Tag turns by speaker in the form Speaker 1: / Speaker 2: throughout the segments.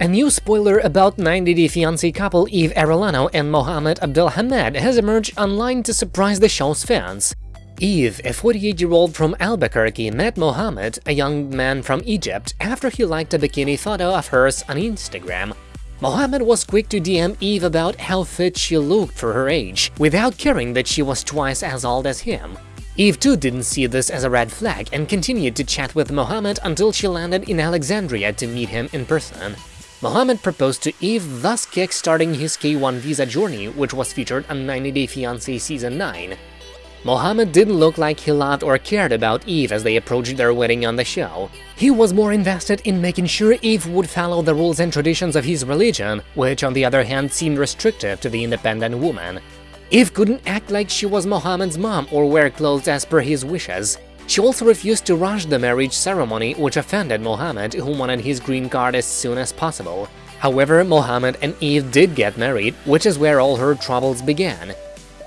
Speaker 1: A new spoiler about 90 Day Fiancé couple Yve Arellano and Mohamed Abdelhamed has emerged online to surprise the show's fans. Yve, a 48-year-old from Albuquerque, met Mohamed, a young man from Egypt, after he liked a bikini photo of hers on Instagram. Mohamed was quick to DM Yve about how fit she looked for her age, without caring that she was twice as old as him. Yve too didn't see this as a red flag and continued to chat with Mohamed until she landed in Alexandria to meet him in person. Mohamed proposed to Yve, thus kick-starting his K1 visa journey, which was featured on 90 Day Fiancé Season 9. Mohamed didn't look like he loved or cared about Yve as they approached their wedding on the show. He was more invested in making sure Yve would follow the rules and traditions of his religion, which on the other hand seemed restrictive to the independent woman. Yve couldn't act like she was Mohamed's mom or wear clothes as per his wishes. She also refused to rush the marriage ceremony, which offended Mohamed, who wanted his green card as soon as possible. However, Mohamed and Yve did get married, which is where all her troubles began.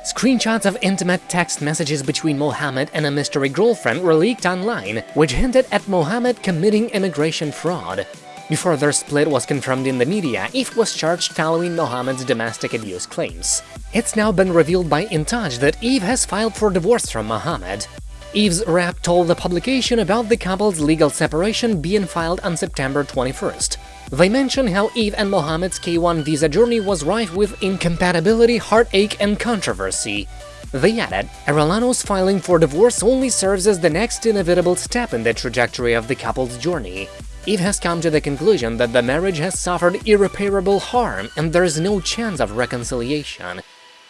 Speaker 1: Screenshots of intimate text messages between Mohamed and a mystery girlfriend were leaked online, which hinted at Mohamed committing immigration fraud. Before their split was confirmed in the media, Yve was charged following Mohamed's domestic abuse claims. It's now been revealed by In Touch that Yve has filed for divorce from Mohamed. Yve's rep told the publication about the couple's legal separation being filed on September 21st. They mention how Yve and Mohamed's K1 visa journey was rife with incompatibility, heartache, and controversy. They added, Arellano's filing for divorce only serves as the next inevitable step in the trajectory of the couple's journey. Yve has come to the conclusion that the marriage has suffered irreparable harm and there is no chance of reconciliation.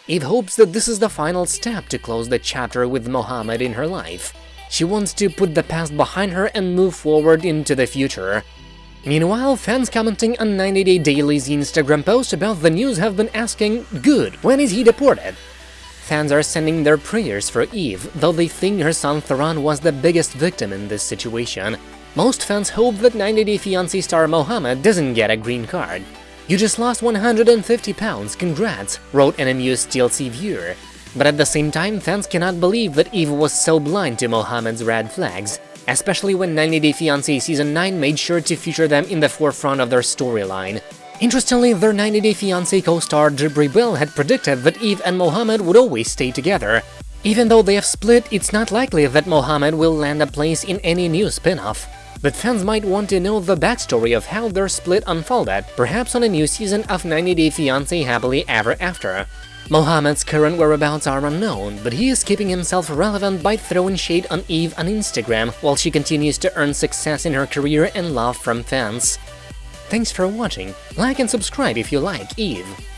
Speaker 1: Yve hopes that this is the final step to close the chapter with Mohamed in her life. She wants to put the past behind her and move forward into the future. Meanwhile, fans commenting on 90 Day Daily's Instagram post about the news have been asking, good, when is he deported? Fans are sending their prayers for Yve, though they think her son Theron was the biggest victim in this situation. Most fans hope that 90 Day Fiancé star Mohamed doesn't get a green card. You just lost 150 pounds, congrats, wrote an amused TLC viewer. But at the same time, fans cannot believe that Yve was so blind to Mohamed's red flags, especially when 90 Day Fiancé Season 9 made sure to feature them in the forefront of their storyline. Interestingly, their 90 Day Fiancé co-star Jibri Bell had predicted that Yve and Mohamed would always stay together. Even though they have split, it's not likely that Mohamed will land a place in any new spin-off. But fans might want to know the backstory of how their split unfolded, perhaps on a new season of 90 Day Fiancé Happily Ever After. Mohamed's current whereabouts are unknown, but he is keeping himself relevant by throwing shade on Yve on Instagram while she continues to earn success in her career and love from fans. Thanks for watching, like and subscribe if you like Yve.